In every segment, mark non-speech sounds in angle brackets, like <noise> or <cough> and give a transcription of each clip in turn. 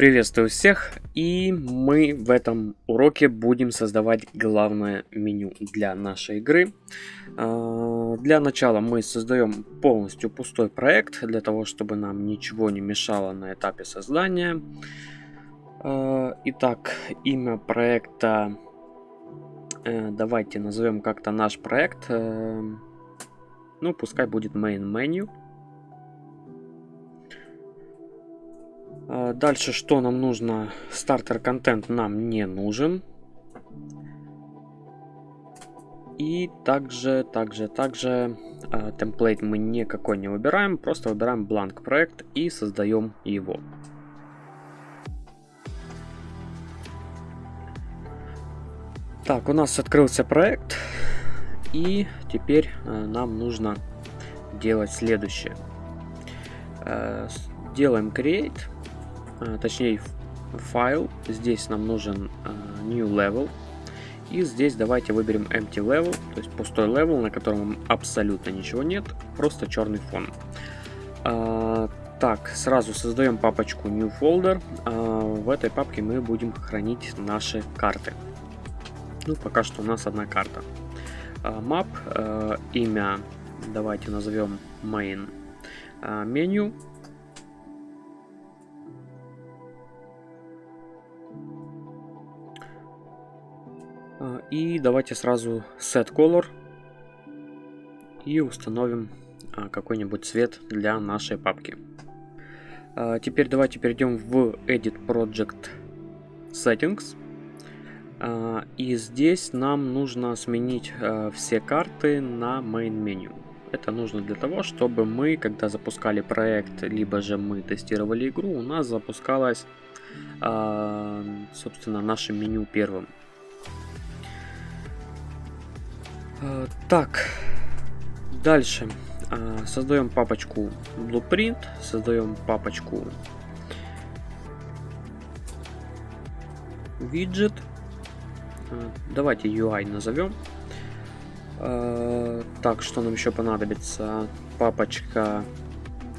Приветствую всех, и мы в этом уроке будем создавать главное меню для нашей игры. А, для начала мы создаем полностью пустой проект, для того, чтобы нам ничего не мешало на этапе создания. А, итак, имя проекта, э, давайте назовем как-то наш проект, э, ну пускай будет main menu. Дальше что нам нужно? Стартер контент нам не нужен. И также, также, также э, темплейт мы никакой не выбираем, просто выбираем бланк проект и создаем его. Так, у нас открылся проект, и теперь э, нам нужно делать следующее. Э, делаем create а, точнее файл. Здесь нам нужен а, new level. И здесь давайте выберем empty level, то есть пустой level, на котором абсолютно ничего нет, просто черный фон. А, так, сразу создаем папочку new folder. в этой папке мы будем хранить наши карты. Ну, пока что у нас одна карта. map, имя давайте назовем main меню. И давайте сразу set color и установим а, какой-нибудь цвет для нашей папки. А, теперь давайте перейдем в Edit Project Settings. И здесь нам нужно сменить все карты на Main Menu. Это нужно для того, чтобы мы, когда запускали проект, либо же мы тестировали игру, у нас запускалось, собственно, наше меню первым. Так, дальше. Э, создаем папочку Blueprint, создаем папочку Widget. Э, давайте UI назовем. Так, что нам еще понадобится? Папочка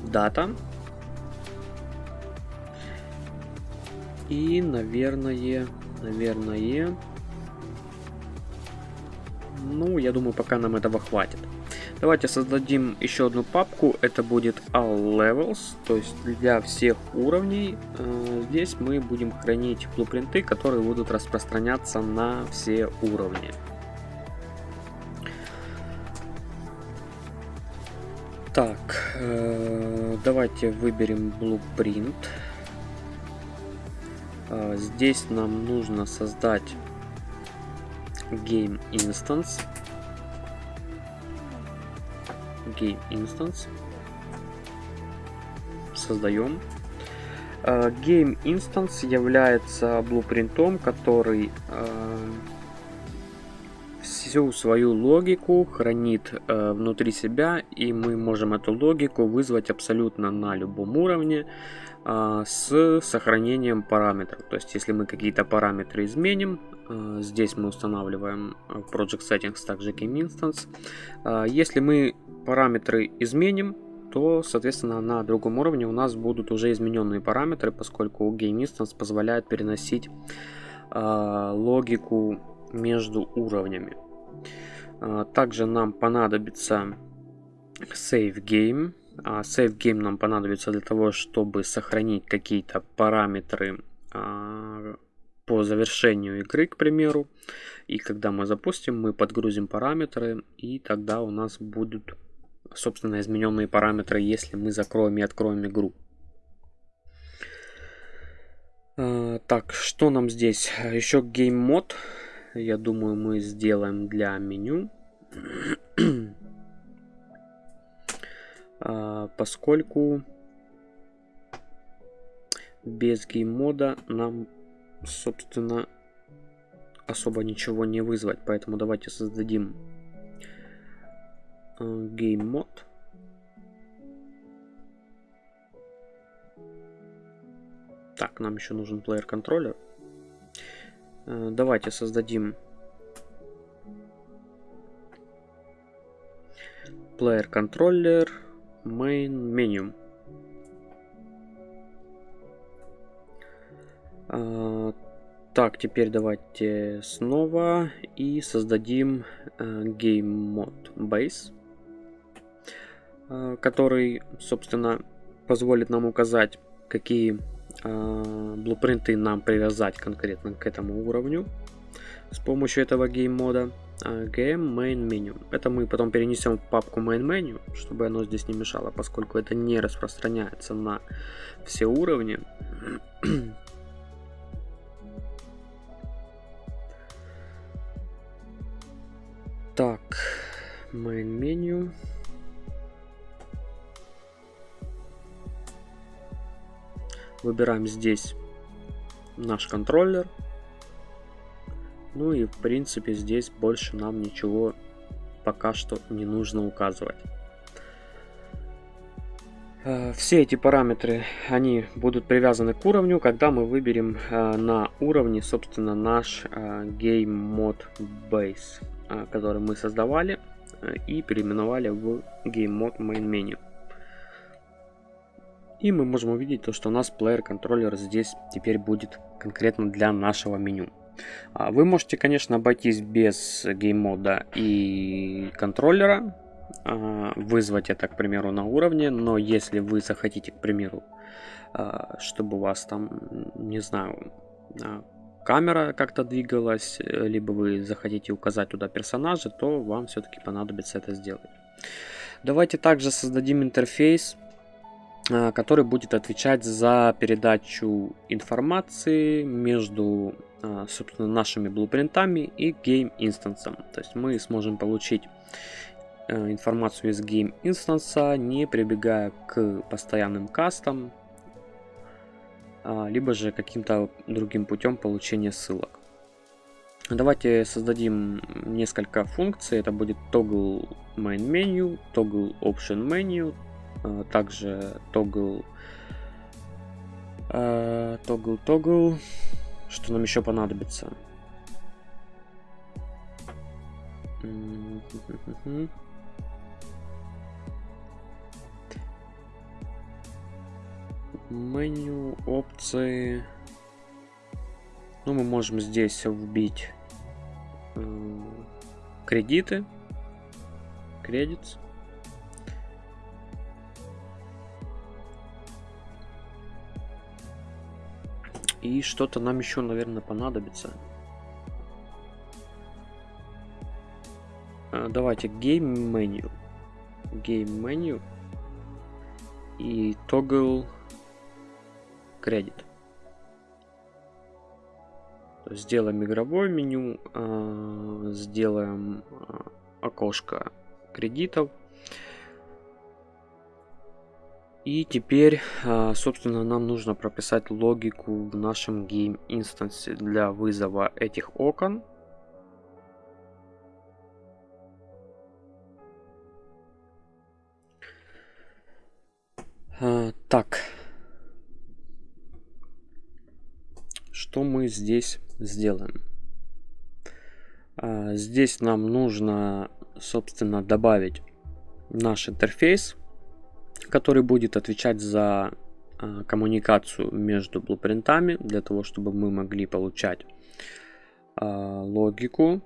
Data. И, наверное, наверное, ну, я думаю, пока нам этого хватит. Давайте создадим еще одну папку. Это будет All Levels, то есть для всех уровней. Э, здесь мы будем хранить блупринты, которые будут распространяться на все уровни. Так, э, давайте выберем Blueprint. Э, здесь нам нужно создать game instance. Game instance. Создаем. Uh, game instance является блупринтом который uh, всю свою логику хранит uh, внутри себя и мы можем эту логику вызвать абсолютно на любом уровне с сохранением параметров. То есть, если мы какие-то параметры изменим, Э, здесь мы устанавливаем э, Project Settings также Game Instance. Э, если мы параметры изменим, то, соответственно, на другом уровне у нас будут уже измененные параметры, поскольку Game Instance позволяет переносить логику между уровнями. Также нам понадобится Save Game. Save Game нам понадобится для того, чтобы сохранить какие-то параметры по завершению игры, к примеру. И когда мы запустим, мы подгрузим параметры, и тогда у нас будут, собственно, измененные параметры, если мы закроем и откроем игру. А, так, что нам здесь? Еще Game Mode. Я думаю, мы сделаем для меню. А, поскольку без гейммода нам собственно, особо ничего не вызвать. Поэтому давайте создадим э, game mod. Так, нам еще нужен player контроллер. Э, давайте создадим player controller main menu. Так, теперь давайте снова и создадим э, Game Mode Base, э, который, собственно, позволит нам указать, какие э, блупринты нам привязать конкретно к этому уровню с помощью этого Game мода. Game Main Menu. Это мы потом перенесем в папку Main Menu, чтобы оно здесь не мешало, поскольку это не распространяется на все уровни. <clears throat> Так, main меню. Выбираем здесь наш контроллер. Ну и в принципе здесь больше нам ничего пока что не нужно указывать. Э, все эти параметры, они будут привязаны к уровню, когда мы выберем э, на уровне, собственно, наш Game Mode Base. А, который мы создавали э, и переименовали в Game Mode Main Menu. И мы можем увидеть то, что у нас Player Controller здесь теперь будет конкретно для нашего меню. А, вы можете, конечно, обойтись без гейммода и контроллера, а, вызвать это, к примеру, на уровне, но если вы захотите, к примеру, чтобы у вас там, не знаю, камера как-то двигалась, э, либо вы захотите указать туда персонажа, то вам все-таки понадобится это сделать. Давайте также создадим интерфейс, э, который будет отвечать за передачу информации между, э, собственно, нашими блупринтами и game инстансом. То есть мы сможем получить информацию из game инстанса, не прибегая к постоянным кастам, а, либо же каким-то другим путем получения ссылок. Давайте создадим несколько функций. Это будет toggle main menu, toggle option menu, а, также toggle а, toggle toggle. Что нам еще понадобится? Меню, опции. Ну, мы можем здесь вбить э, кредиты. Кредит. И что-то нам еще, наверное, понадобится. Э, давайте Game Menu. Game Menu. И Toggle кредит. Сделаем игровое меню, а, сделаем а, окошко кредитов. И теперь, а, собственно, нам нужно прописать логику в нашем game инстансе для вызова этих окон. Так, что здесь сделаем? А, здесь нам нужно, собственно, добавить наш интерфейс, который будет отвечать за а, коммуникацию между блупринтами, для того, чтобы мы могли получать а, логику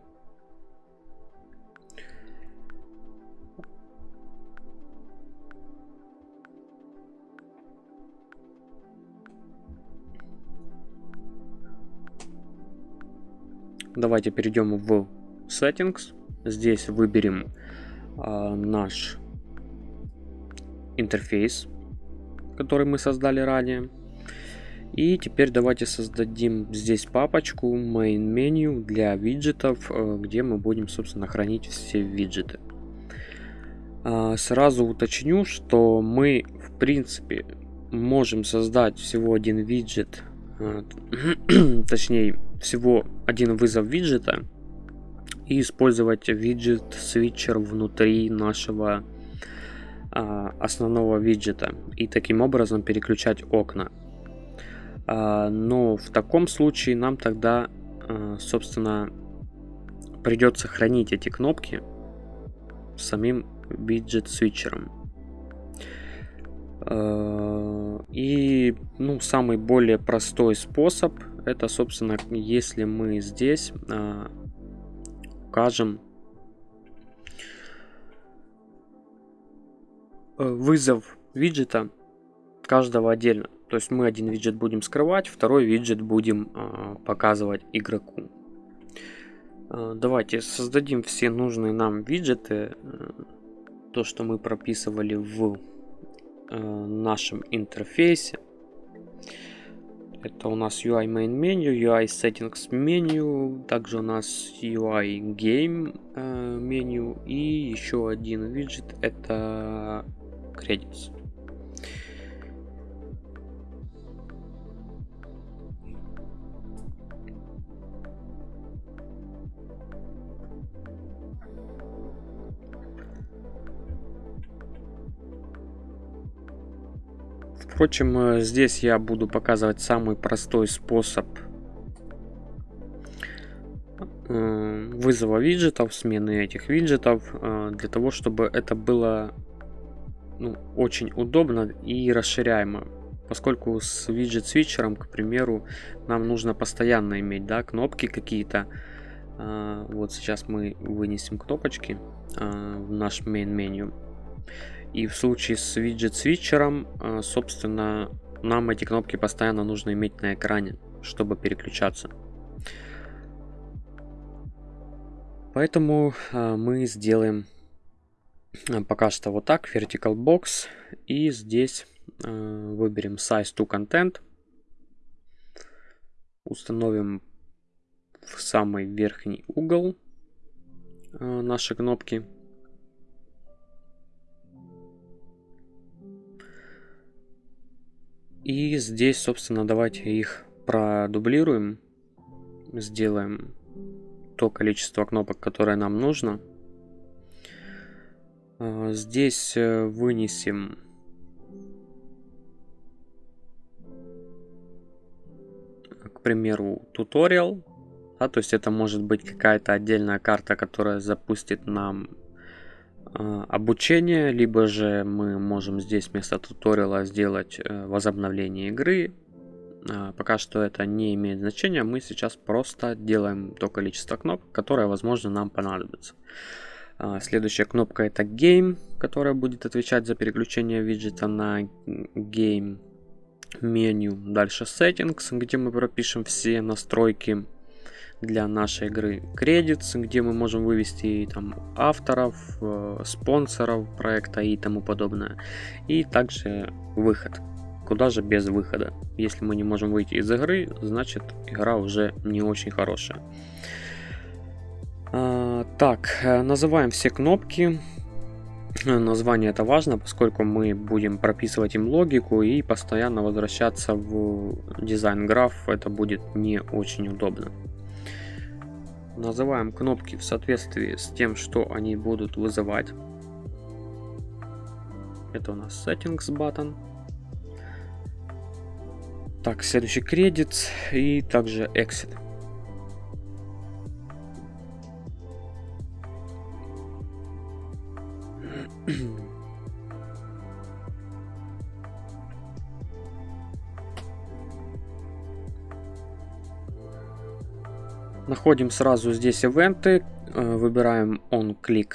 Давайте перейдем в Settings. Здесь выберем э, наш интерфейс, который мы создали ранее. И теперь давайте создадим здесь папочку Main Menu для виджетов, э, где мы будем, собственно, хранить все виджеты. Э, сразу уточню, что мы, в принципе, можем создать всего один виджет, э, <coughs> точнее, всего один вызов виджета и использовать виджет switcher внутри нашего а, основного виджета и таким образом переключать окна. А, но в таком случае нам тогда, а, собственно, придется хранить эти кнопки самим виджет свитчером. А, и ну, самый более простой способ это, собственно, если мы здесь а, укажем э, вызов виджета каждого отдельно. То есть мы один виджет будем скрывать, второй виджет будем а, показывать игроку. А, давайте создадим все нужные нам виджеты, э, то, что мы прописывали в э, нашем интерфейсе. Это у нас UI Main Menu, UI Settings меню, также у нас UI Game э, меню и еще один виджет это Credits. Впрочем, э, здесь я буду показывать самый простой способ э, вызова виджетов, смены этих виджетов, э, для того, чтобы это было ну, очень удобно и расширяемо. Поскольку с виджет свитчером, к примеру, нам нужно постоянно иметь да, кнопки какие-то. Вот сейчас мы вынесем кнопочки в наш main меню. И в случае с виджет-свитчером, а, собственно, нам эти кнопки постоянно нужно иметь на экране, чтобы переключаться. Поэтому а, мы сделаем а, пока что вот так, vertical box. И здесь выберем size to content. Установим в самый верхний угол наши кнопки. И здесь, собственно, давайте их продублируем. Сделаем то количество кнопок, которое нам нужно. А, здесь э, вынесем к примеру, туториал. Да, то есть это может быть какая-то отдельная карта, которая запустит нам обучение, либо же мы можем здесь вместо туториала сделать э, возобновление игры. А, пока что это не имеет значения, мы сейчас просто делаем то количество кнопок, которое, возможно, нам понадобится. Следующая кнопка это Game, которая будет отвечать за переключение виджета на Game меню. Дальше Settings, где мы пропишем все настройки для нашей игры Credits, где мы можем вывести там авторов, э, спонсоров проекта и тому подобное. И также выход. Куда же без выхода? Если мы не можем выйти из игры, значит игра уже не очень хорошая. А, так, э, называем все кнопки. Название это важно, поскольку мы будем прописывать им логику и постоянно возвращаться в дизайн граф. Это будет не очень удобно. Называем кнопки в соответствии с тем, что они будут вызывать. Это у нас Settings button. Так, следующий кредит и также Exit. Находим сразу здесь ивенты, э, выбираем on-click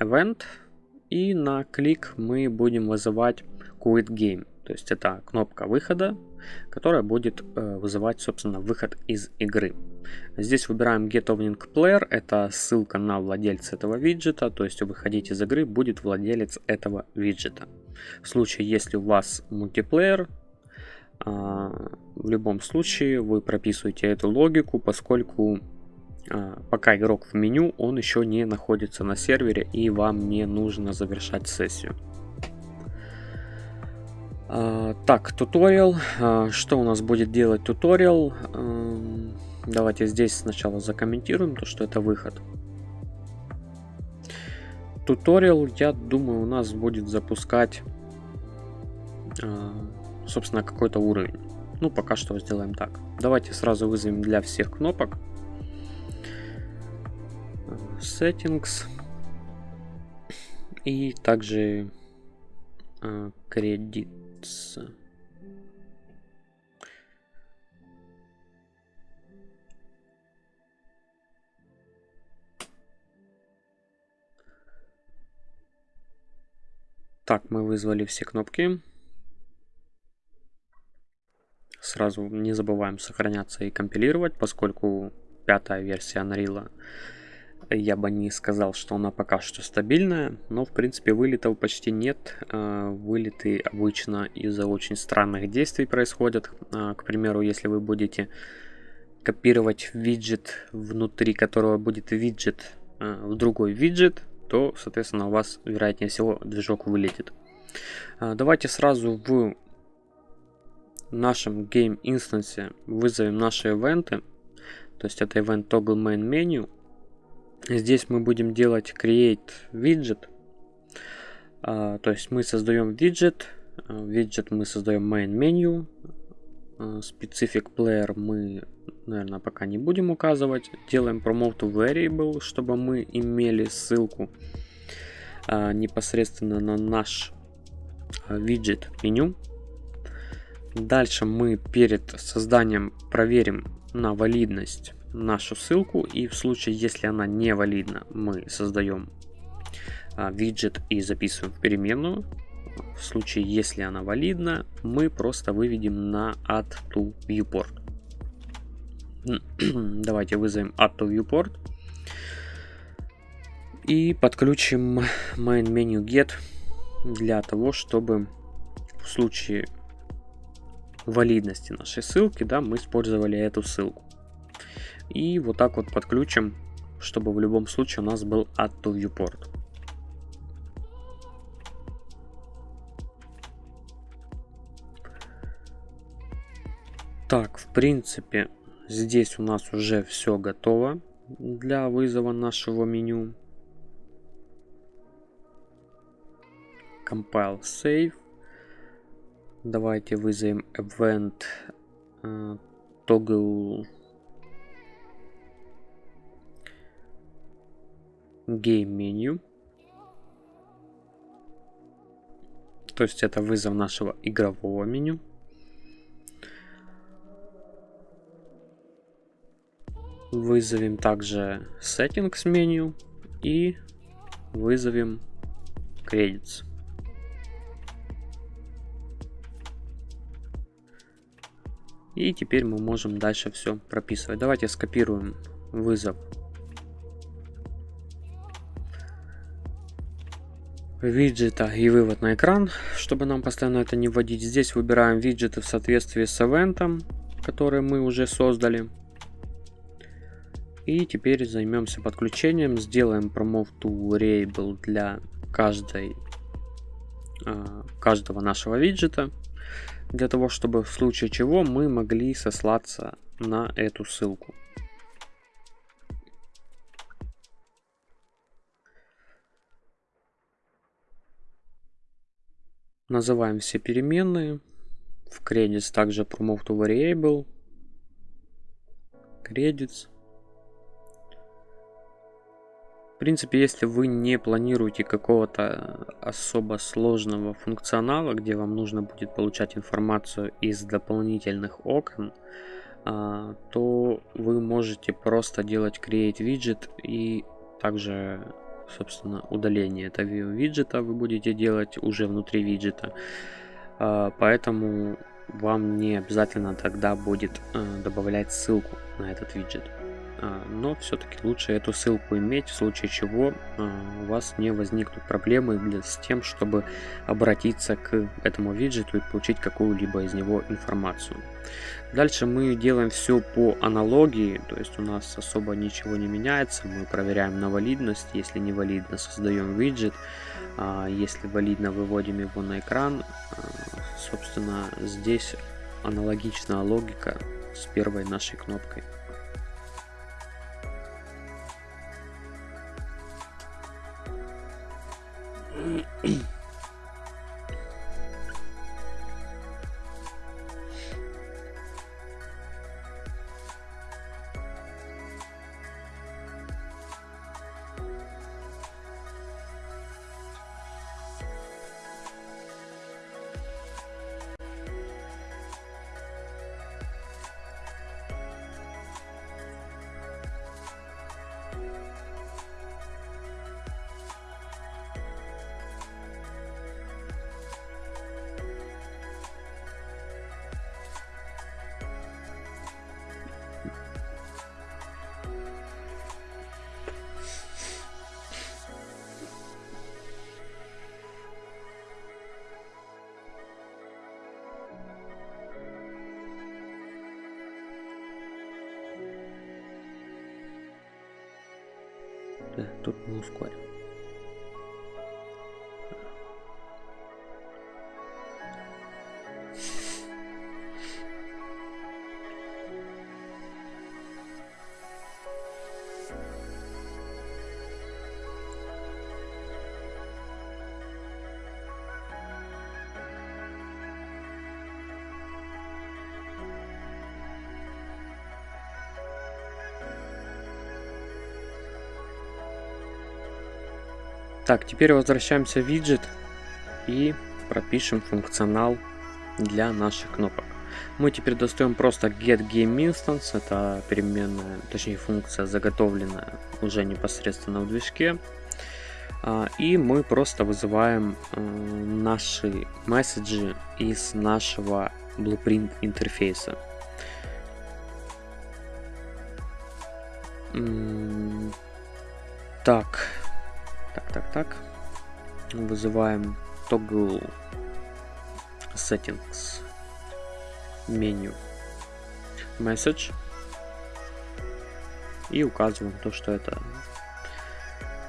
event и на клик мы будем вызывать quit game. То есть это кнопка выхода, которая будет э, вызывать, собственно, выход из игры. Здесь выбираем Get Opening Player, это ссылка на владельца этого виджета, то есть выходить из игры будет владелец этого виджета. В случае, если у вас мультиплеер, а, в любом случае вы прописываете эту логику, поскольку пока игрок в меню, он еще не находится на сервере и вам не нужно завершать сессию. А, так, туториал. Что у нас будет делать туториал? Давайте здесь сначала закомментируем то, что это выход. Туториал, я думаю, у нас будет запускать собственно, какой-то уровень. Ну, пока что сделаем так. Давайте сразу вызовем для всех кнопок. Settings. И также а, кредитс. Так, мы вызвали все кнопки. Сразу не забываем сохраняться и компилировать, поскольку пятая версия Unreal я бы не сказал, что она пока что стабильная, но в принципе вылетов почти нет. А, вылеты обычно из-за очень странных действий происходят. А, к примеру, если вы будете копировать виджет, внутри которого будет виджет а, в другой виджет, то, соответственно, у вас, вероятнее всего, движок вылетит. Давайте сразу в нашем game инстансе вызовем наши ивенты. То есть это event toggle main menu. Здесь мы будем делать create widget. А, то есть мы создаем виджет. Виджет мы создаем main menu. Specific player мы, наверное, пока не будем указывать. Делаем promote variable, чтобы мы имели ссылку а, непосредственно на наш виджет меню. Дальше мы перед созданием проверим на валидность нашу ссылку и в случае, если она не валидна, мы создаем а, виджет и записываем в переменную. В случае, если она валидна, мы просто выведем на add to viewport. <clears throat> Давайте вызовем add to viewport и подключим main menu get для того, чтобы в случае валидности нашей ссылки, да, мы использовали эту ссылку. И вот так вот подключим, чтобы в любом случае у нас был add to viewport. Так, в принципе, здесь у нас уже все готово для вызова нашего меню. Compile Save. Давайте вызовем event uh, toggle game menu. То есть это вызов нашего игрового меню. Вызовем также settings меню и вызовем credits. И теперь мы можем дальше все прописывать. Давайте скопируем вызов виджета и вывод на экран, чтобы нам постоянно это не вводить. Здесь выбираем виджеты в соответствии с ивентом, который мы уже создали. И теперь займемся подключением. Сделаем promote to variable для каждой, а, каждого нашего виджета. Для того, чтобы в случае чего мы могли сослаться на эту ссылку. Называем все переменные. В credits также promote to variable. Credits. В принципе, если вы не планируете какого-то особо сложного функционала, где вам нужно будет получать информацию из дополнительных окон, а, то вы можете просто делать create widget и также собственно, удаление этого виджета вы будете делать уже внутри виджета. А, поэтому вам не обязательно тогда будет э, добавлять ссылку на этот виджет. А, но все-таки лучше эту ссылку иметь, в случае чего а, у вас не возникнут проблемы с тем, чтобы обратиться к этому виджету и получить какую-либо из него информацию. Дальше мы делаем все по аналогии, то есть у нас особо ничего не меняется. Мы проверяем на валидность, если не валидно, создаем виджет. А если валидно, выводим его на экран. А, собственно, здесь аналогичная логика с первой нашей кнопкой. Mm-hmm. Да, тут мы ускорим. Так, теперь возвращаемся в виджет и пропишем функционал для наших кнопок. Мы теперь достаем просто get game instance, это переменная, точнее функция заготовленная уже непосредственно в движке. А, и мы просто вызываем э, наши месседжи из нашего blueprint интерфейса. Так, так, так, так. Вызываем toggle settings меню message и указываем то, что это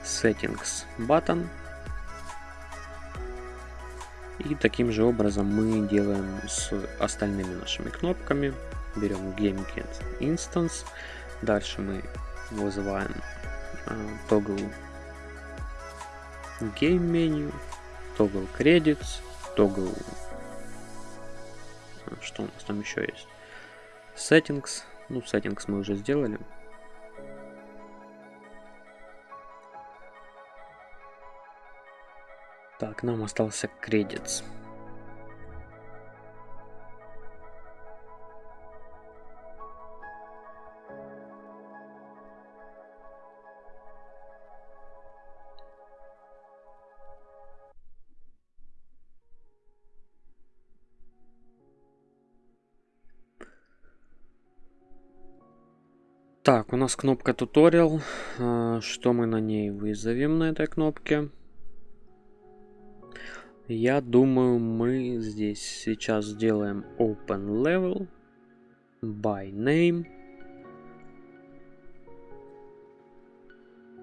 settings button. И таким же образом мы делаем с остальными нашими кнопками. Берем GameKit Instance. Дальше мы вызываем uh, toggle Game меню, Toggle Credits, Toggle... Что у нас там еще есть? Settings. Ну, Settings мы уже сделали. Так, нам остался Credits. Так, у нас кнопка туториал. А, что мы на ней вызовем на этой кнопке? Я думаю, мы здесь сейчас сделаем open level by name.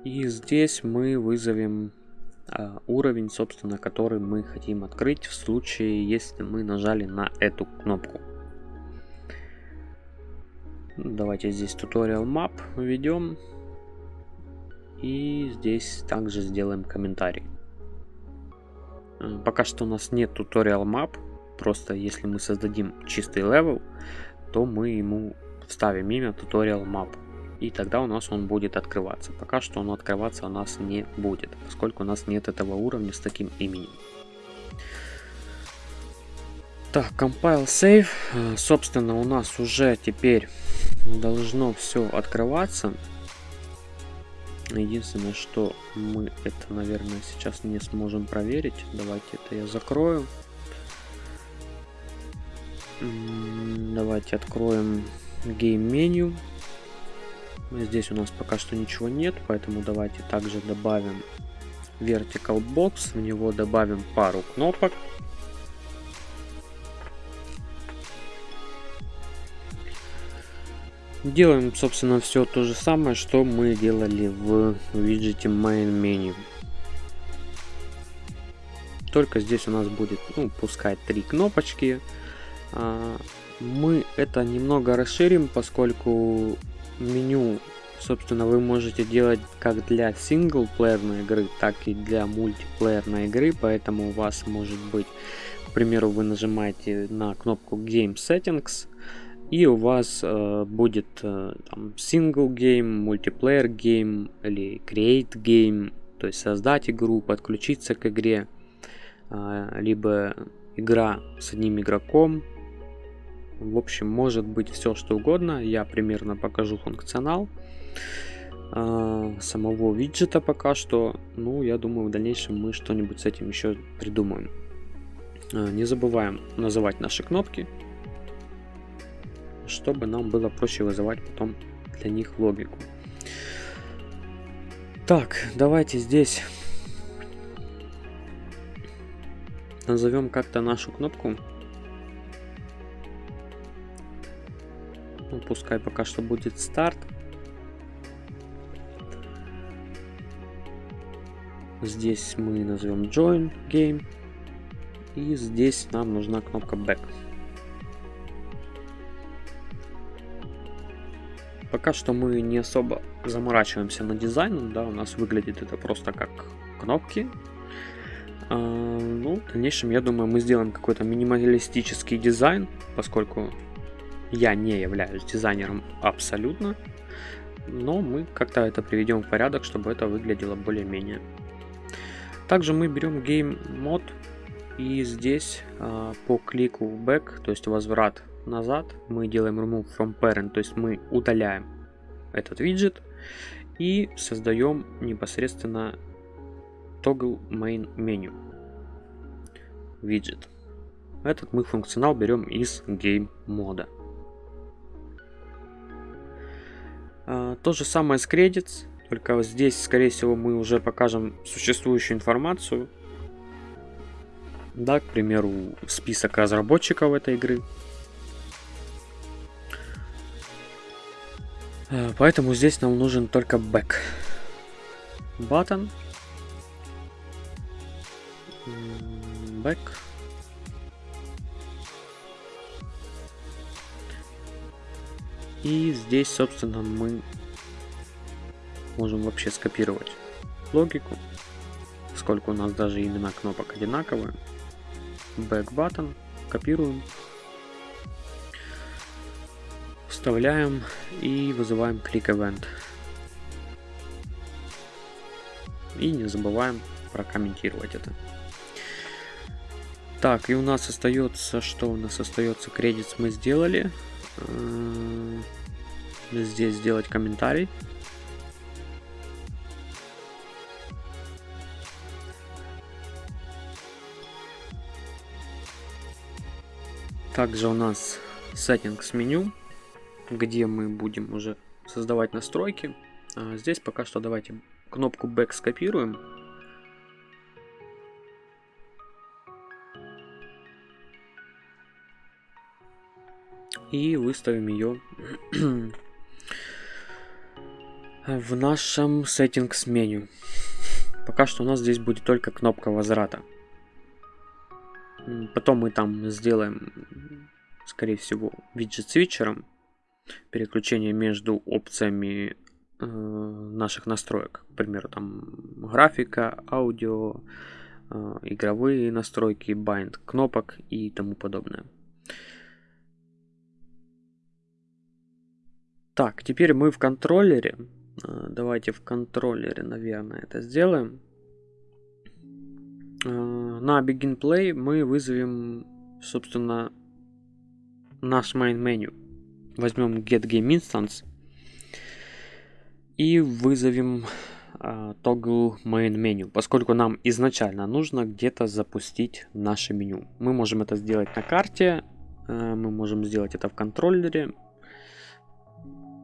И здесь мы вызовем а, уровень, собственно, который мы хотим открыть в случае, если мы нажали на эту кнопку. Давайте здесь tutorial map введем. И здесь также сделаем комментарий. Э, пока что у нас нет tutorial map. Просто если мы создадим чистый level, то мы ему вставим имя tutorial map. И тогда у нас он будет открываться. Пока что он открываться у нас не будет, поскольку у нас нет этого уровня с таким именем. Так, compile save. Э, собственно, у нас уже теперь должно все открываться. Единственное, что мы это, наверное, сейчас не сможем проверить. Давайте это я закрою. Давайте откроем Game меню. Здесь у нас пока что ничего нет, поэтому давайте также добавим Vertical Box. В него добавим пару кнопок. Делаем, собственно, все то же самое, что мы делали в виджете Main Menu. Только здесь у нас будет, ну, пускай три кнопочки. А, мы это немного расширим, поскольку меню, собственно, вы можете делать как для синглплеерной игры, так и для мультиплеерной игры, поэтому у вас может быть, к примеру, вы нажимаете на кнопку Game Settings, и у вас э, будет э, там single game, multiplayer game или create game, то есть создать игру, подключиться к игре, э, либо игра с одним игроком. В общем, может быть все что угодно. Я примерно покажу функционал э, самого виджета пока что. Ну, я думаю, в дальнейшем мы что-нибудь с этим еще придумаем. Э, не забываем называть наши кнопки чтобы нам было проще вызывать потом для них логику. Так, давайте здесь назовем как-то нашу кнопку. Ну, пускай пока что будет старт. Здесь мы назовем Join Game. И здесь нам нужна кнопка Back. Пока что мы не особо заморачиваемся над дизайном, да, у нас выглядит это просто как кнопки. А, ну, в дальнейшем, я думаю, мы сделаем какой-то минималистический дизайн, поскольку я не являюсь дизайнером абсолютно, но мы как-то это приведем в порядок, чтобы это выглядело более-менее. Также мы берем Game Mode и здесь а, по клику Back, то есть возврат назад, мы делаем Remove from Parent, то есть мы удаляем этот виджет и создаем непосредственно Toggle Main Menu виджет. Этот мы функционал берем из Game мода. А, то же самое с Credits, только здесь, скорее всего, мы уже покажем существующую информацию. Да, к примеру, список разработчиков этой игры. Поэтому здесь нам нужен только back. Button. Back. И здесь, собственно, мы можем вообще скопировать логику, сколько у нас даже имена кнопок одинаковые. Back button, копируем, вставляем и вызываем click event. И не забываем прокомментировать это. Так, и у нас остается, что у нас остается, кредит мы сделали здесь сделать комментарий. Также у нас settings меню, где мы будем уже создавать настройки. А здесь пока что давайте кнопку Back скопируем и выставим ее <clears throat> в нашем settings меню. Пока что у нас здесь будет только кнопка возврата. Потом мы там сделаем, скорее всего, виджет свитчером. Переключение между опциями э, наших настроек. К примеру, там графика, аудио, э, игровые настройки, bind кнопок и тому подобное. Так, теперь мы в контроллере. А, давайте в контроллере, наверное, это сделаем. А, на Begin Play мы вызовем, собственно, наш main menu. Возьмем Get Game Instance и вызовем uh, Toggle Main Menu, поскольку нам изначально нужно где-то запустить наше меню. Мы можем это сделать на карте, uh, мы можем сделать это в контроллере,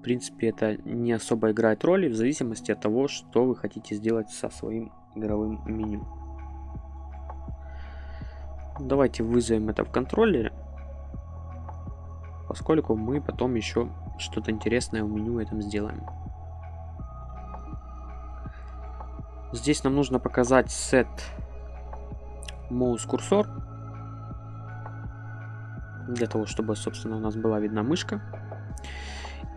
принципе, это не особо играет роли в зависимости от того, что вы хотите сделать со своим игровым меню. Давайте вызовем это в контроллере, поскольку мы потом еще что-то интересное в меню этом сделаем. Здесь нам нужно показать set mouse cursor для того, чтобы, собственно, у нас была видна мышка.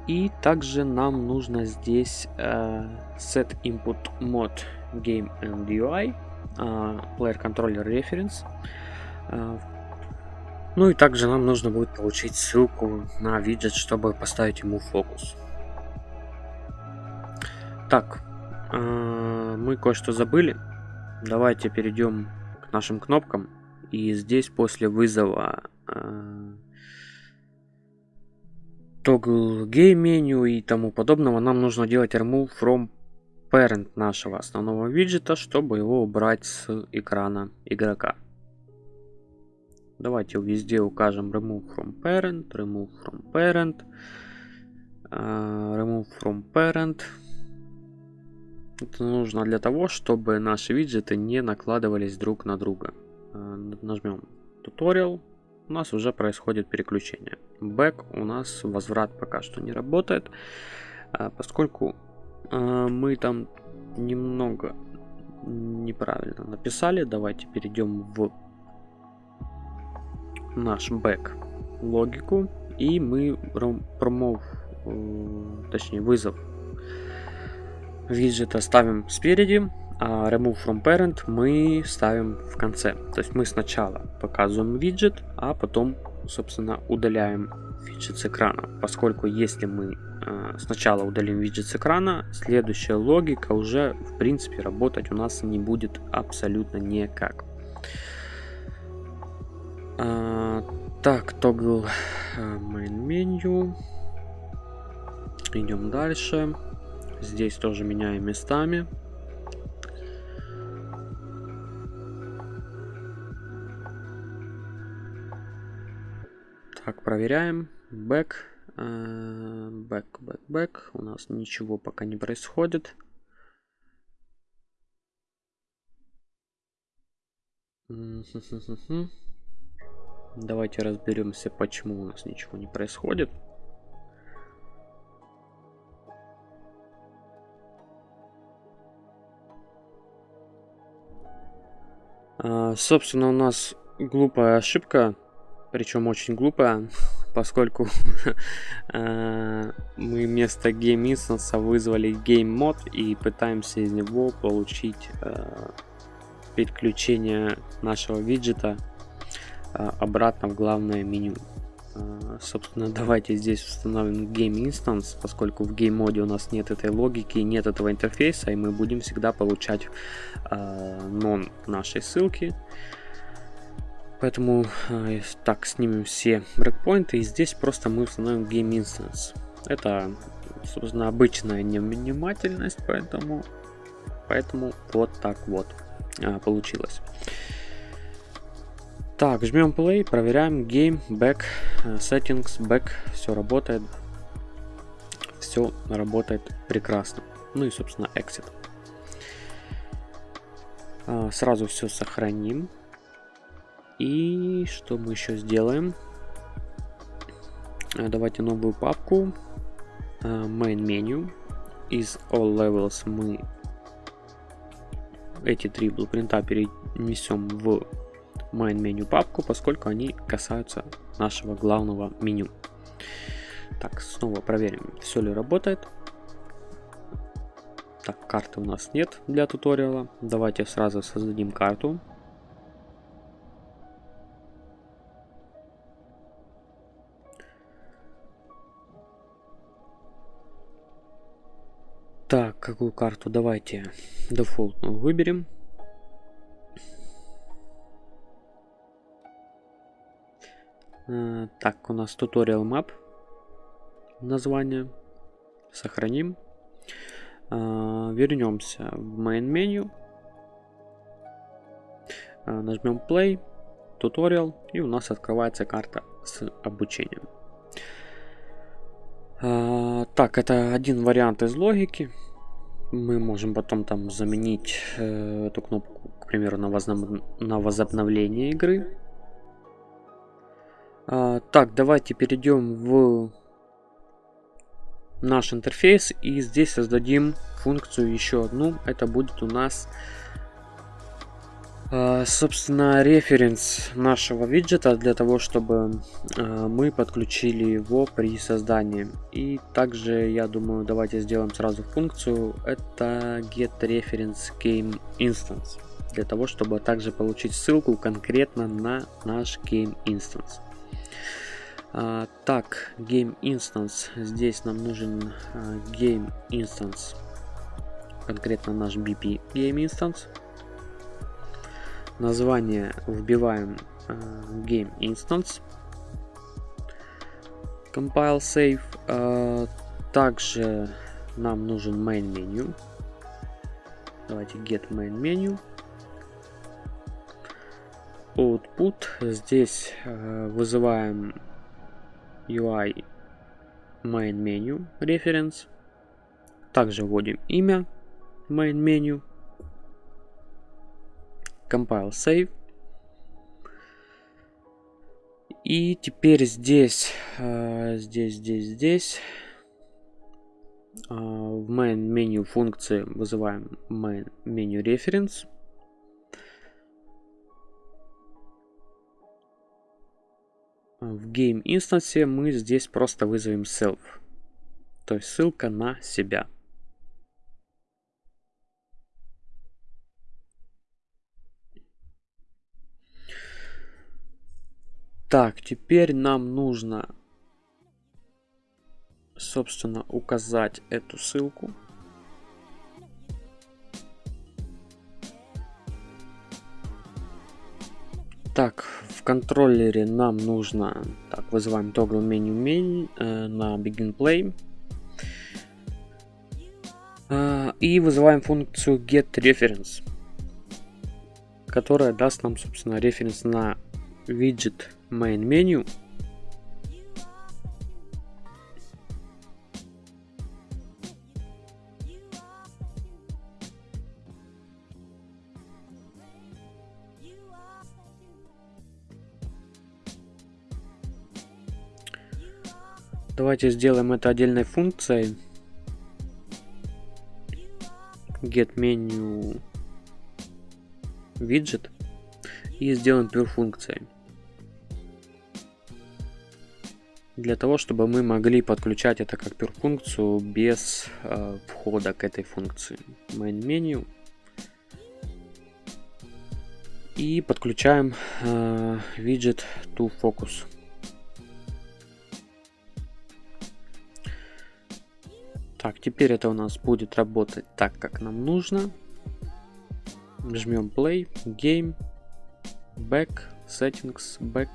И также нам нужно здесь э, set input mode game and UI, э, player controller reference. Э, ну и также нам нужно будет получить ссылку на виджет, чтобы поставить ему фокус. Так, э, мы кое-что забыли. Давайте перейдем к нашим кнопкам. И здесь после вызова э, toggle game меню и тому подобного, нам нужно делать remove from parent нашего основного виджета, чтобы его убрать с экрана игрока. Давайте везде укажем remove from parent, remove from parent, uh, remove from parent. Это нужно для того, чтобы наши виджеты не накладывались друг на друга. Uh, нажмем tutorial, у нас уже происходит переключение. Back у нас возврат пока что не работает, а, поскольку а, мы там немного неправильно написали. Давайте перейдем в наш бэк логику. И мы промов, э, точнее вызов виджета ставим спереди, а remove from parent мы ставим в конце. То есть мы сначала показываем виджет, а потом, собственно, удаляем виджет с экрана. Поскольку если мы э, сначала удалим виджет с экрана, следующая логика уже, в принципе, работать у нас не будет абсолютно никак. А, так, э, main menu. Идем дальше. Здесь тоже меняем местами. Так, проверяем. Back. Back, back, back. У нас ничего пока не происходит. Давайте разберемся, почему у нас ничего не происходит. А, собственно, у нас глупая ошибка причем очень глупо, <laughs> поскольку э, <laughs> мы вместо Game Instance вызвали Game Mod и пытаемся из него получить э, переключение нашего виджета обратно в главное меню. Собственно, <laughs> давайте здесь установим Game Instance, поскольку в Game моде у нас нет этой логики, нет этого интерфейса, и мы будем всегда получать non нашей ссылки. Поэтому так снимем все брекпоинты и здесь просто мы установим Game Instance. Это, собственно, обычная невнимательность, поэтому, поэтому вот так вот получилось. Так, жмем play, проверяем game, back, э, settings, back, все работает. Все работает прекрасно. Ну и, собственно, exit. Э, сразу все сохраним. И что мы еще сделаем? Э, давайте новую папку. Э, main menu. Из all levels мы эти три блупринта перенесем в main menu папку, поскольку они касаются нашего главного меню. Так, снова проверим, все ли работает. Так, карты у нас нет для туториала. Давайте сразу создадим карту. Так, какую карту? Давайте дефолтную выберем. Так, у нас tutorial map. Название. Сохраним. А, вернемся в main меню. А, нажмем play, tutorial, и у нас открывается карта с обучением. А, так, это один вариант из логики. Мы можем потом там заменить э, эту кнопку, к примеру, на возобновление игры. А, так, давайте перейдем в наш интерфейс и здесь создадим функцию еще одну. Это будет у нас а, собственно, референс нашего виджета для того, чтобы а, мы подключили его при создании. И также, я думаю, давайте сделаем сразу функцию. Это get reference game instance. Для того, чтобы также получить ссылку конкретно на наш game instance. А, так, game instance. Здесь нам нужен game instance. Конкретно наш BP game instance название вбиваем uh, game instance compile save uh, также нам нужен main menu давайте get main menu output здесь uh, вызываем UI main menu reference также вводим имя main menu compile save. И теперь здесь, э, здесь, здесь, здесь в main меню функции вызываем main меню reference. В game инстансе мы здесь просто вызовем self, то есть ссылка на себя. Так, теперь нам нужно, собственно, указать эту ссылку. Так, в контроллере нам нужно, так, вызываем toggle menu main э, на begin play. Э, и вызываем функцию get reference, которая даст нам, собственно, референс на виджет main menu. Давайте сделаем это отдельной функцией. Get menu widget и сделаем pure функцией. для того, чтобы мы могли подключать это как пер-функцию без э, входа к этой функции. Main menu. И подключаем э, widget to focus. Теперь это у нас будет работать так, как нам нужно. Жмем play, game, back, settings, back,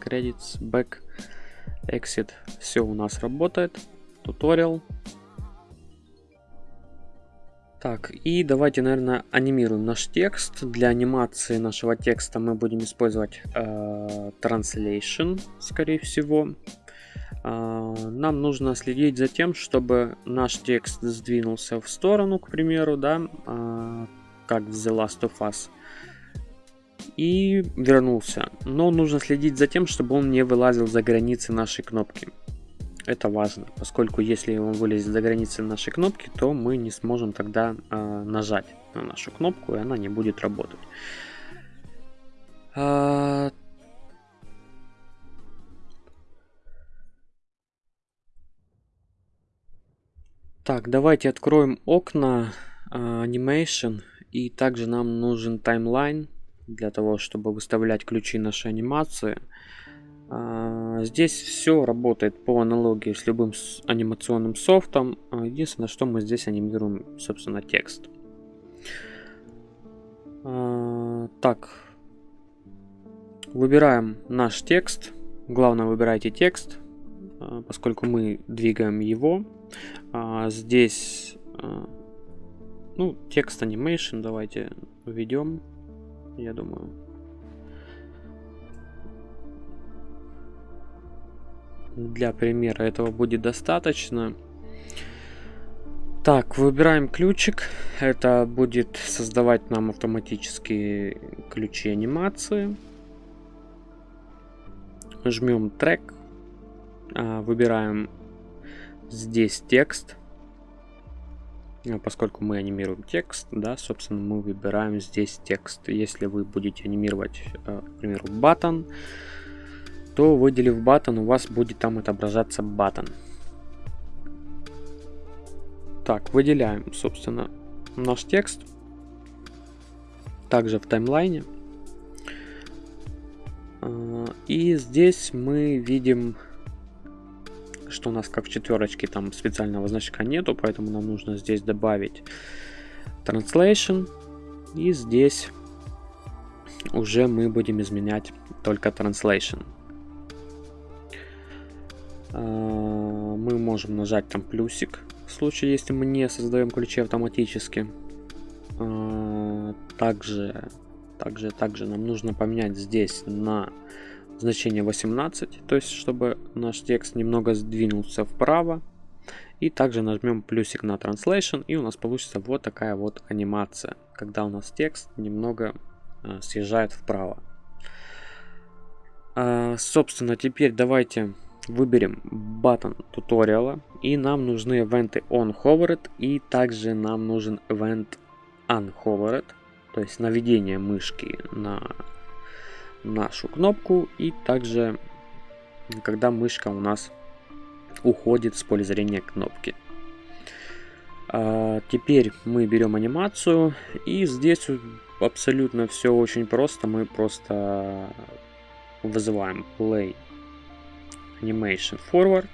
credits, back. Exit. Все у нас работает. Туториал. Так, и давайте, наверное, анимируем наш текст. Для анимации нашего текста мы будем использовать э, Translation, скорее всего. Э, нам нужно следить за тем, чтобы наш текст сдвинулся в сторону, к примеру, да, э, как в The Last of Us и вернулся. Но нужно следить за тем, чтобы он не вылазил за границы нашей кнопки. Это важно, поскольку если он вылезет за границы нашей кнопки, то мы не сможем тогда э, нажать на нашу кнопку, и она не будет работать. Так, давайте откроем окна uh, Animation, и также нам нужен таймлайн для того, чтобы выставлять ключи нашей анимации. А, здесь все работает по аналогии с любым анимационным софтом. А, единственное, что мы здесь анимируем, собственно, текст. А, так, выбираем наш текст. Главное, выбирайте текст, поскольку мы двигаем его. Здесь, ну, текст animation давайте введем я думаю. Для примера этого будет достаточно. Так, выбираем ключик. Это будет создавать нам автоматически ключи анимации. Жмем трек. А, выбираем здесь текст. А, поскольку мы анимируем текст, да, собственно, мы выбираем здесь текст. Если вы будете анимировать, э, к примеру, button, то выделив button, у вас будет там отображаться button. Так, выделяем, собственно, наш текст. Также в таймлайне. А, и здесь мы видим что у нас как в четверочке там специального значка нету, поэтому нам нужно здесь добавить translation. И здесь уже мы будем изменять только translation. А, мы можем нажать там плюсик, в случае, если мы не создаем ключи автоматически. А, также, также, также нам нужно поменять здесь на значение 18, то есть чтобы наш текст немного сдвинулся вправо. И также нажмем плюсик на Translation, и у нас получится вот такая вот анимация, когда у нас текст немного э, съезжает вправо. Э, собственно, теперь давайте выберем button туториала и нам нужны ивенты onHovered и также нам нужен event unhovered, то есть наведение мышки на нашу кнопку и также когда мышка у нас уходит с поля зрения кнопки. А, теперь мы берем анимацию и здесь абсолютно все очень просто. Мы просто вызываем play animation forward,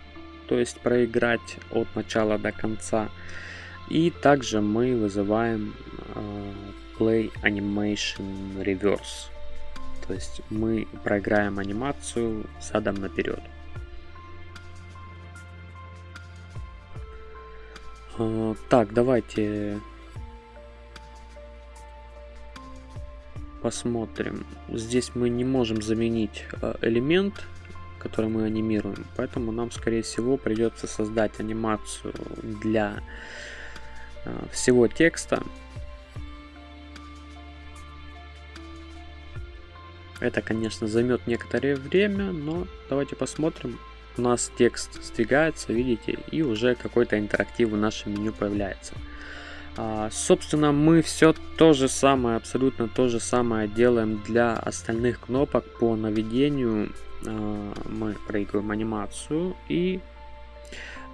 то есть проиграть от начала до конца. И также мы вызываем э, play animation reverse, то есть мы проиграем анимацию задом наперед. Э, так, давайте посмотрим. Здесь мы не можем заменить э, элемент, который мы анимируем, поэтому нам, скорее всего, придется создать анимацию для э, всего текста. Это, конечно, займет некоторое время, но давайте посмотрим. У нас текст сдвигается, видите, и уже какой-то интерактив в нашем меню появляется. А, собственно, мы все то же самое, абсолютно то же самое делаем для остальных кнопок по наведению. А, мы проигрываем анимацию и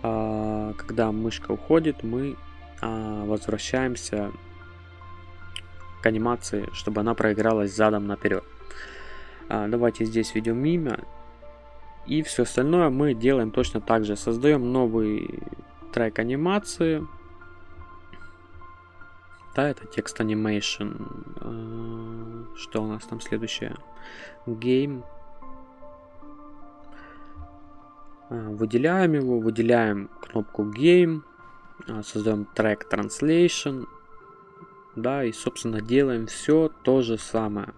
а, когда мышка уходит, мы а, возвращаемся к анимации, чтобы она проигралась задом наперед. А, давайте здесь введем имя. И все остальное мы делаем точно так же. Создаем новый трек анимации да, это текст animation. Э, что у нас там следующее? Game. Э, выделяем его, выделяем кнопку Game, создаем трек Translation, да, и, собственно, делаем все то же самое.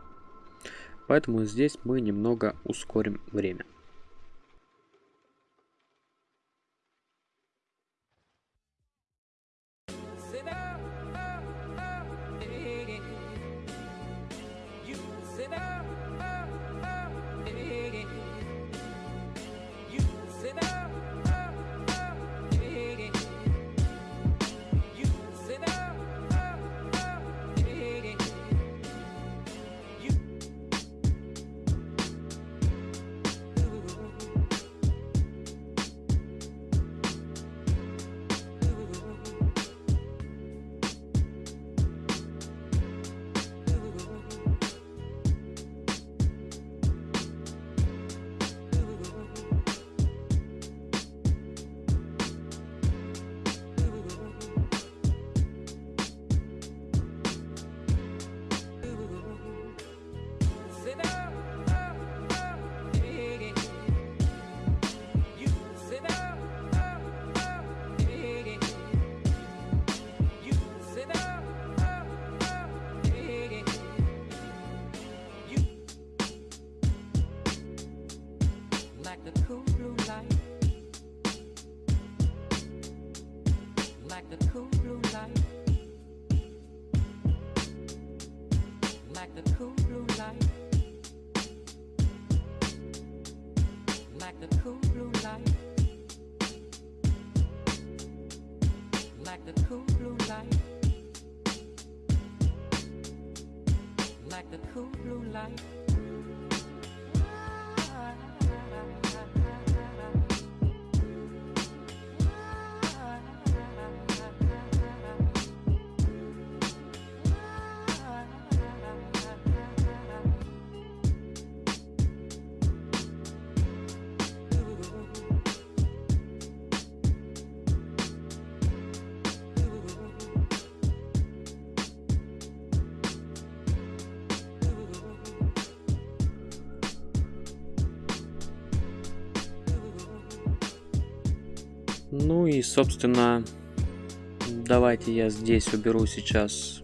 Поэтому здесь мы немного ускорим время. Ну и, собственно, давайте я здесь уберу сейчас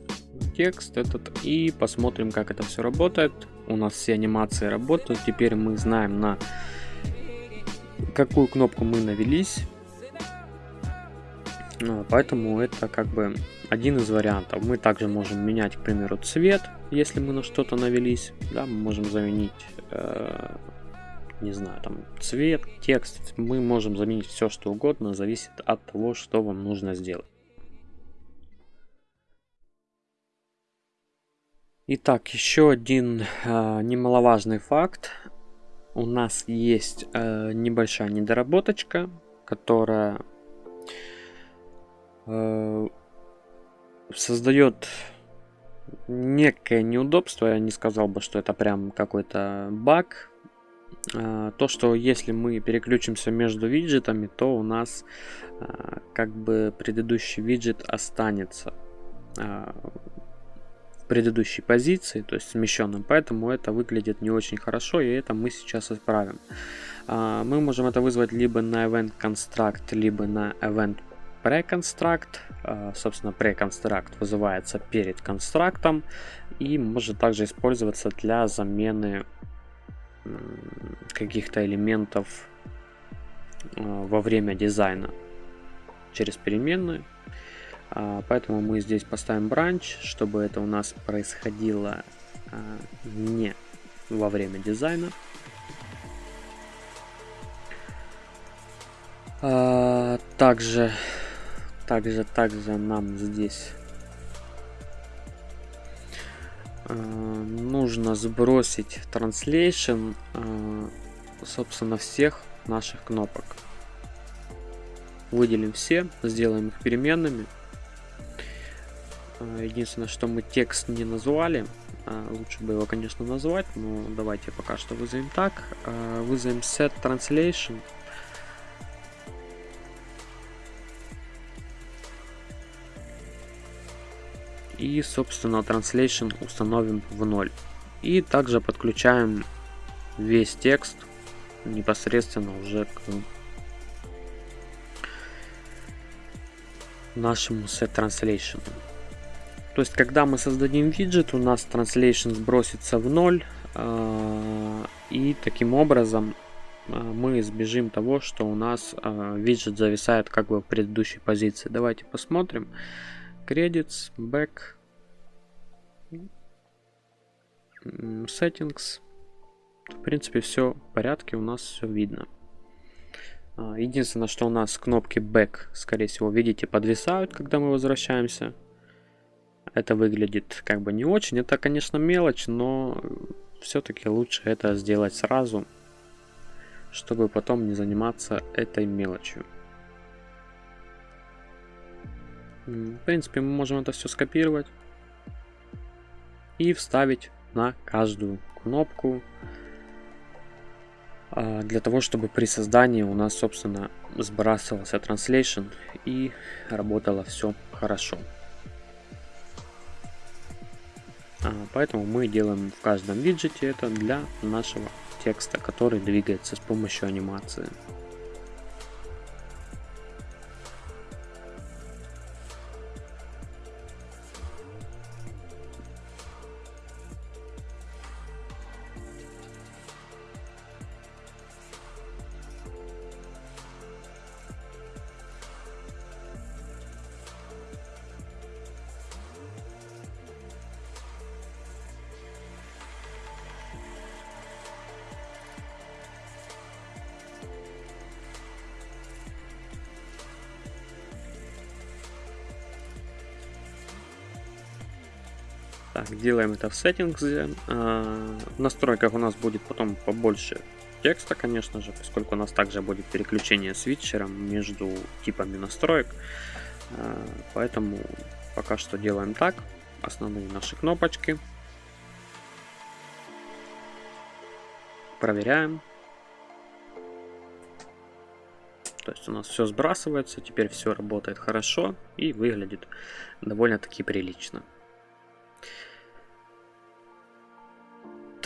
текст этот и посмотрим, как это все работает. У нас все анимации работают. Теперь мы знаем, на какую кнопку мы навелись. Ну, поэтому это как бы один из вариантов. Мы также можем менять, к примеру, цвет, если мы на что-то навелись. Да, мы можем заменить э, не знаю, там цвет, текст. Мы можем заменить все, что угодно, зависит от того, что вам нужно сделать. Итак, еще один э, немаловажный факт. У нас есть э, небольшая недоработочка, которая э, создает некое неудобство. Я не сказал бы, что это прям какой-то баг. Э, то, что если мы переключимся между виджетами, то у нас э, как бы предыдущий виджет останется. Э, предыдущей позиции, то есть смещенным, поэтому это выглядит не очень хорошо, и это мы сейчас исправим. А, мы можем это вызвать либо на event construct, либо на event preconstruct. А, собственно, preconstruct вызывается перед констрактом и может также использоваться для замены каких-то элементов а, во время дизайна через переменную а, поэтому мы здесь поставим бранч, чтобы это у нас происходило а, не во время дизайна. А, также, также, также нам здесь нужно сбросить translation, собственно, всех наших кнопок. Выделим все, сделаем их переменными. Э, единственное, что мы текст не назвали. Э, лучше бы его, конечно, назвать, но давайте пока что вызовем так. Э, вызовем set translation. И, собственно, translation установим в 0. И также подключаем весь текст непосредственно уже к нашему set translation. То есть, когда мы создадим виджет, у нас translation сбросится в ноль, а, и таким образом а, мы избежим того, что у нас а, виджет зависает как бы в предыдущей позиции. Давайте посмотрим. Credits, back, settings. В принципе, все в порядке, у нас все видно. Единственное, что у нас кнопки back, скорее всего, видите, подвисают, когда мы возвращаемся это выглядит как бы не очень. Это, конечно, мелочь, но все-таки лучше это сделать сразу, чтобы потом не заниматься этой мелочью. В принципе, мы можем это все скопировать и вставить на каждую кнопку а, для того, чтобы при создании у нас, собственно, сбрасывался translation и работало все хорошо. А, поэтому мы делаем в каждом виджете это для нашего текста, который двигается с помощью анимации. Так, делаем это в settings. А, в настройках у нас будет потом побольше текста, конечно же, поскольку у нас также будет переключение свитчером между типами настроек. А, поэтому пока что делаем так. Основные наши кнопочки. Проверяем. То есть у нас все сбрасывается, теперь все работает хорошо и выглядит довольно-таки прилично.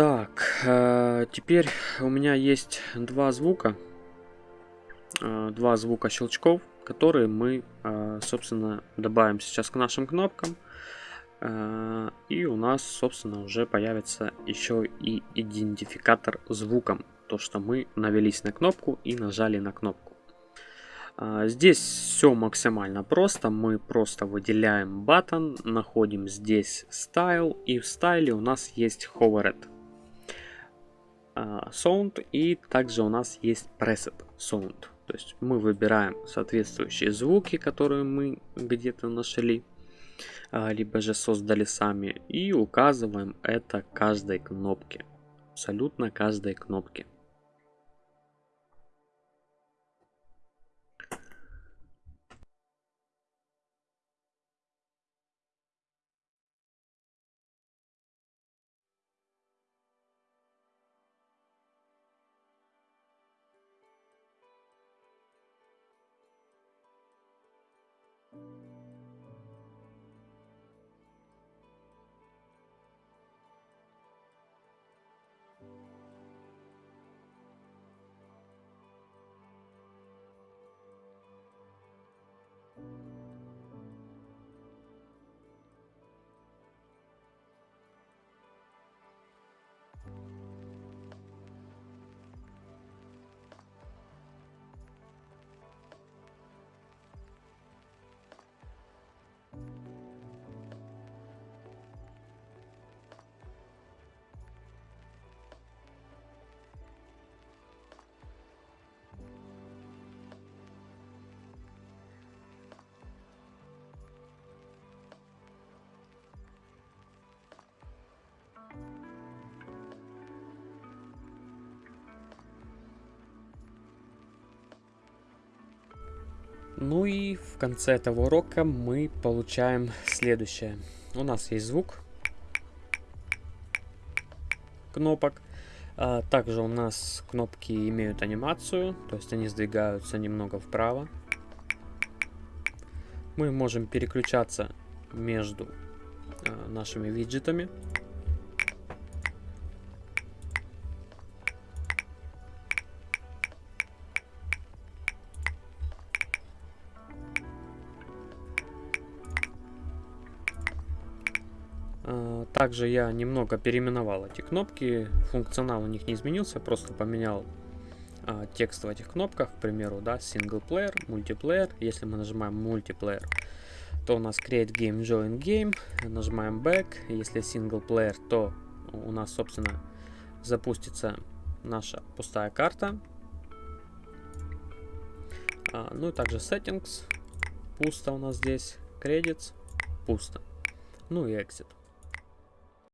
Так, э, теперь у меня есть два звука, э, два звука щелчков, которые мы, э, собственно, добавим сейчас к нашим кнопкам. И у нас, собственно, уже появится еще и идентификатор звуком, то, что мы навелись на кнопку и нажали на кнопку. Здесь все максимально просто, мы просто выделяем button, находим здесь style и в стайле у нас есть hovered. Sound и также у нас есть Preset Sound. То есть мы выбираем соответствующие звуки, которые мы где-то нашли, либо же создали сами, и указываем это каждой кнопке. Абсолютно каждой кнопке. Ну и в конце этого урока мы получаем следующее. У нас есть звук кнопок. А, также у нас кнопки имеют анимацию, то есть они сдвигаются немного вправо. Мы можем переключаться между а, нашими виджетами. Также я немного переименовал эти кнопки, функционал у них не изменился, просто поменял а, текст в этих кнопках, к примеру, да, player, multiplayer. Если мы нажимаем multiplayer, то у нас create game, join game, нажимаем back. Если player, то у нас, собственно, запустится наша пустая карта. А, ну и также settings, пусто у нас здесь, credits, пусто. Ну и exit.